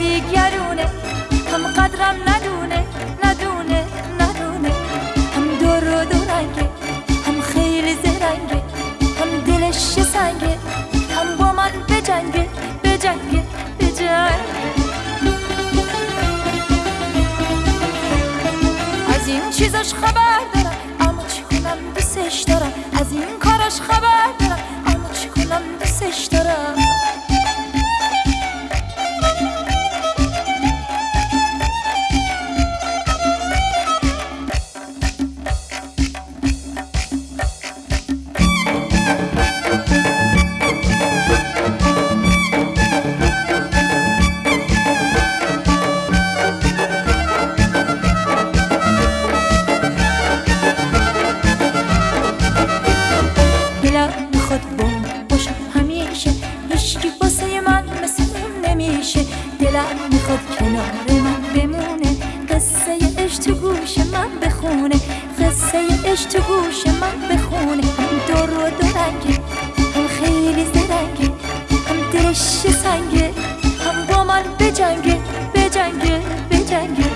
دیگرونه. هم قدرم ندونه ندونه ندونه. هم دور و دورنگه هم خیلی زرنگه. هم دلش سنگه هم با من بجنگه بجنگه بجنگه از این چیزاش خبر دارم اما چی کنم دوستش دارم. از این کاراش خبر می‌خواد بوم باشم همیشه هیچکی واسه من مثل اون نمیشه. دلم می‌خواد کنار من بمونه قصه اش تو گوش من بخونه قصه اش تو گوش من بخونه. هم دور و دورنگه هم خیلی زرنگه هم دلش سنگه هم با من بجنگه بجنگه بجنگه